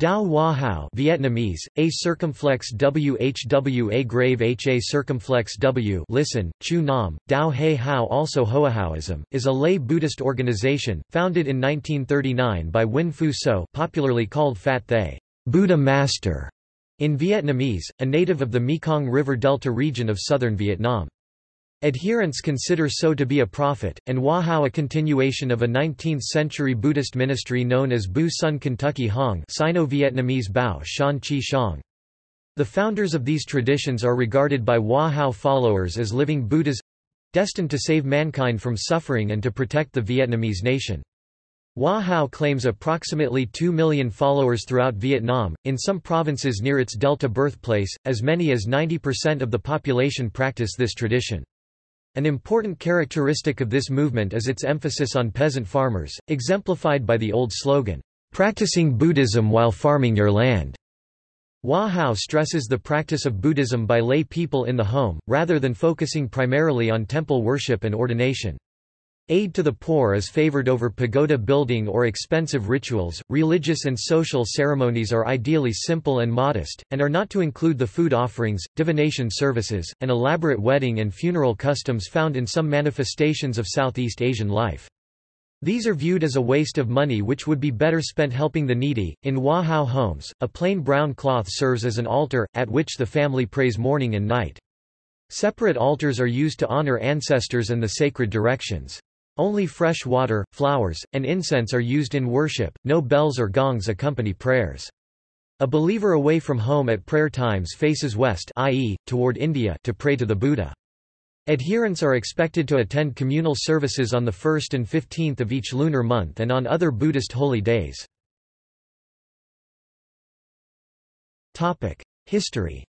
Dao Hoa Hao Vietnamese, A circumflex WHW A grave HA circumflex W listen, Chu Nam, Dao He Hao also Hoahaoism, is a lay Buddhist organization, founded in 1939 by Nguyen Phu So popularly called Phat Thay, Buddha Master, in Vietnamese, a native of the Mekong River Delta region of southern Vietnam. Adherents consider So to be a prophet, and Hoa Hao a continuation of a 19th-century Buddhist ministry known as Bu Sun Kentucky Hong Sino-Vietnamese Bao Shan Chi Shang. The founders of these traditions are regarded by Hoa Hao followers as living Buddhas—destined to save mankind from suffering and to protect the Vietnamese nation. Hoa Hao claims approximately 2 million followers throughout Vietnam, in some provinces near its Delta birthplace, as many as 90% of the population practice this tradition. An important characteristic of this movement is its emphasis on peasant farmers, exemplified by the old slogan, "'Practicing Buddhism while farming your land'". Hoa Hao stresses the practice of Buddhism by lay people in the home, rather than focusing primarily on temple worship and ordination. Aid to the poor is favored over pagoda building or expensive rituals. Religious and social ceremonies are ideally simple and modest, and are not to include the food offerings, divination services, and elaborate wedding and funeral customs found in some manifestations of Southeast Asian life. These are viewed as a waste of money which would be better spent helping the needy. In Hoa Hao homes, a plain brown cloth serves as an altar, at which the family prays morning and night. Separate altars are used to honor ancestors and the sacred directions. Only fresh water, flowers, and incense are used in worship, no bells or gongs accompany prayers. A believer away from home at prayer times faces west i.e., toward India to pray to the Buddha. Adherents are expected to attend communal services on the 1st and 15th of each lunar month and on other Buddhist holy days. History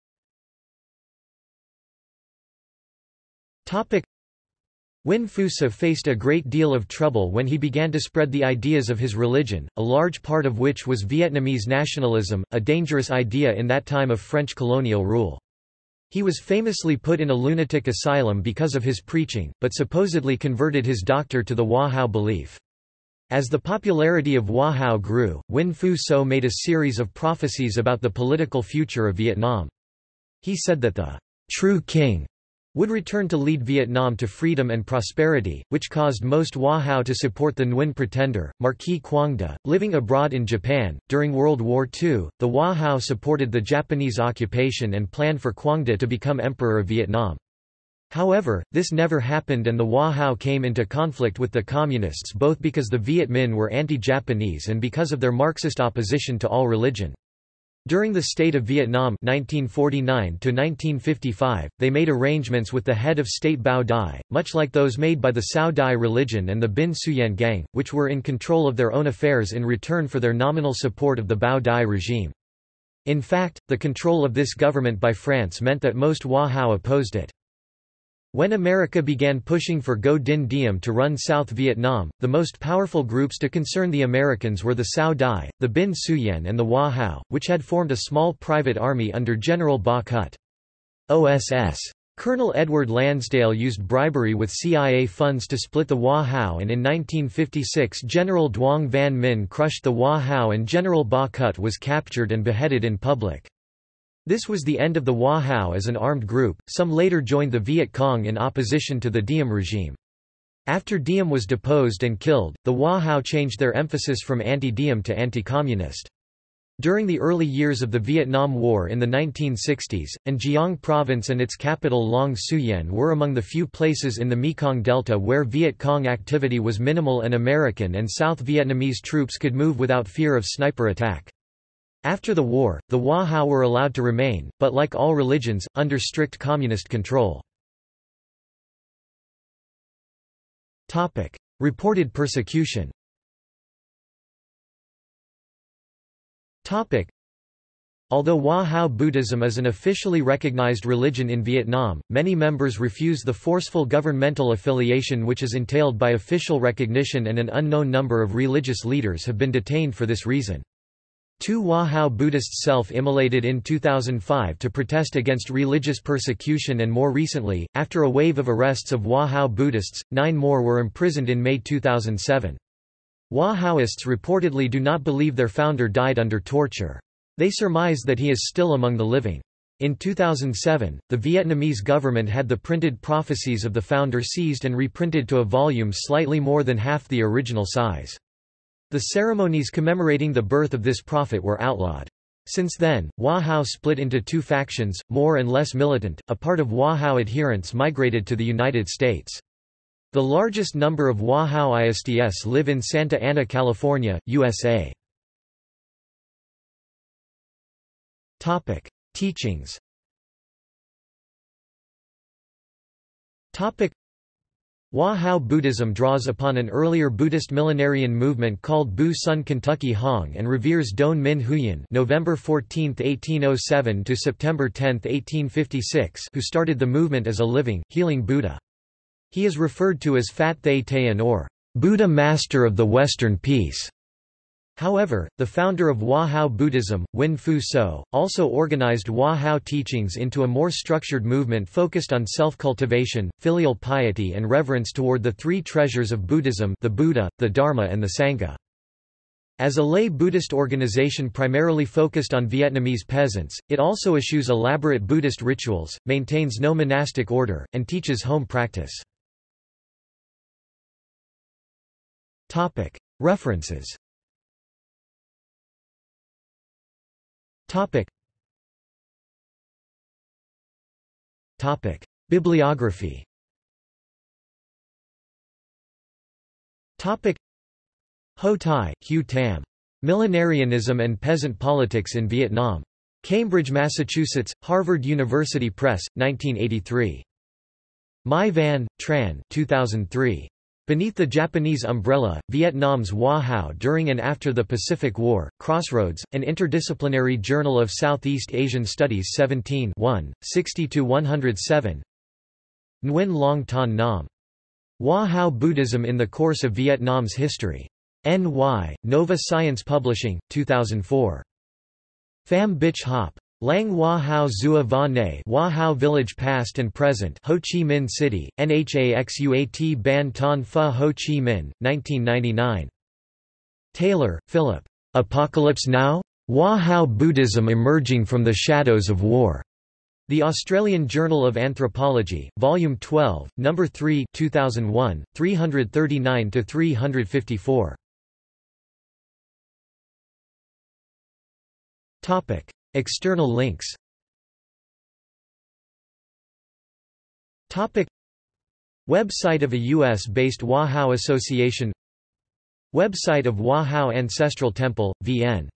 Phu So faced a great deal of trouble when he began to spread the ideas of his religion, a large part of which was Vietnamese nationalism, a dangerous idea in that time of French colonial rule. He was famously put in a lunatic asylum because of his preaching, but supposedly converted his doctor to the Hoa Hao belief. As the popularity of Hoa Hao grew, Huynh Phu So made a series of prophecies about the political future of Vietnam. He said that the true king would return to lead Vietnam to freedom and prosperity, which caused most Hoa Hao to support the Nguyen pretender, Marquis Quang De, living abroad in Japan. During World War II, the Hoa Hao supported the Japanese occupation and planned for Quang De to become Emperor of Vietnam. However, this never happened and the Hoa Hao came into conflict with the Communists both because the Viet Minh were anti-Japanese and because of their Marxist opposition to all religion. During the State of Vietnam 1949 they made arrangements with the head of state Bao Dai, much like those made by the Cao Dai religion and the Binh Xuyen gang, which were in control of their own affairs in return for their nominal support of the Bao Dai regime. In fact, the control of this government by France meant that most Hoa Hao opposed it. When America began pushing for Ngo Dinh Diem to run South Vietnam, the most powerful groups to concern the Americans were the Cao Dai, the Binh Xuyen and the Hoa Hao, which had formed a small private army under General Ba Cut. OSS. Colonel Edward Lansdale used bribery with CIA funds to split the Hoa Hao and in 1956 General Duong Van Minh crushed the Hoa Hao and General Ba Cut was captured and beheaded in public. This was the end of the Hoa Hao as an armed group, some later joined the Viet Cong in opposition to the Diem regime. After Diem was deposed and killed, the Hoa Hao changed their emphasis from anti-Diem to anti-communist. During the early years of the Vietnam War in the 1960s, An Giang province and its capital Long Xuyen were among the few places in the Mekong Delta where Viet Cong activity was minimal and American and South Vietnamese troops could move without fear of sniper attack. After the war, the Hoa Hao were allowed to remain, but like all religions, under strict communist control. Reported persecution Topic. Although Hoa Hao Buddhism is an officially recognized religion in Vietnam, many members refuse the forceful governmental affiliation which is entailed by official recognition and an unknown number of religious leaders have been detained for this reason. Two Hoa Hao Buddhists self-immolated in 2005 to protest against religious persecution and more recently, after a wave of arrests of Hoa Hao Buddhists, nine more were imprisoned in May 2007. Wahaoists reportedly do not believe their founder died under torture. They surmise that he is still among the living. In 2007, the Vietnamese government had the printed prophecies of the founder seized and reprinted to a volume slightly more than half the original size. The ceremonies commemorating the birth of this prophet were outlawed. Since then, Hoa Hao split into two factions, more and less militant. A part of Hoa Hao adherents migrated to the United States. The largest number of Hoa Hao ISDS live in Santa Ana, California, USA. Topic: Teachings. Topic: Hoa Hao Buddhism draws upon an earlier Buddhist millenarian movement called Bu Sun Kentucky Hong and reveres Doan Minh Huyen November 14, 1807 to September 10, 1856 who started the movement as a living, healing Buddha. He is referred to as Phat Thay Tay An or Buddha Master of the Western Peace. However, the founder of Hoa Hao Buddhism, Huynh Phu So, also organized Hoa Hao teachings into a more structured movement focused on self-cultivation, filial piety and reverence toward the three treasures of Buddhism the Buddha, the Dharma and the Sangha. As a lay Buddhist organization primarily focused on Vietnamese peasants, it also eschews elaborate Buddhist rituals, maintains no monastic order, and teaches home practice. References Topic. Topic. Bibliography Topic. Ho Tai, Hugh Tam. Millenarianism and Peasant Politics in Vietnam. Cambridge, Massachusetts, Harvard University Press, 1983. Mai Van, Tran 2003. Beneath the Japanese umbrella, Vietnam's Hoa Hao during and after the Pacific War, Crossroads, an interdisciplinary journal of Southeast Asian Studies 17 60–107 Nguyen Long Tan Nam. Hoa Hao Buddhism in the Course of Vietnam's History. N.Y., Nova Science Publishing, 2004. Pham Bich Hop. Lang Hoa Hao Zua Va Ne Hao Village Past and Present Ho Chi Minh City, NHAXUAT Ban Ton Pha Ho Chi Minh, 1999. Taylor, Philip. Apocalypse Now? Hoa Hao Buddhism Emerging from the Shadows of War. The Australian Journal of Anthropology, Volume 12, No. 3 2001, 339–354. External links. Topic. Website of a U.S.-based Hoa Hao Association. Website of Hoa Hao Ancestral Temple, VN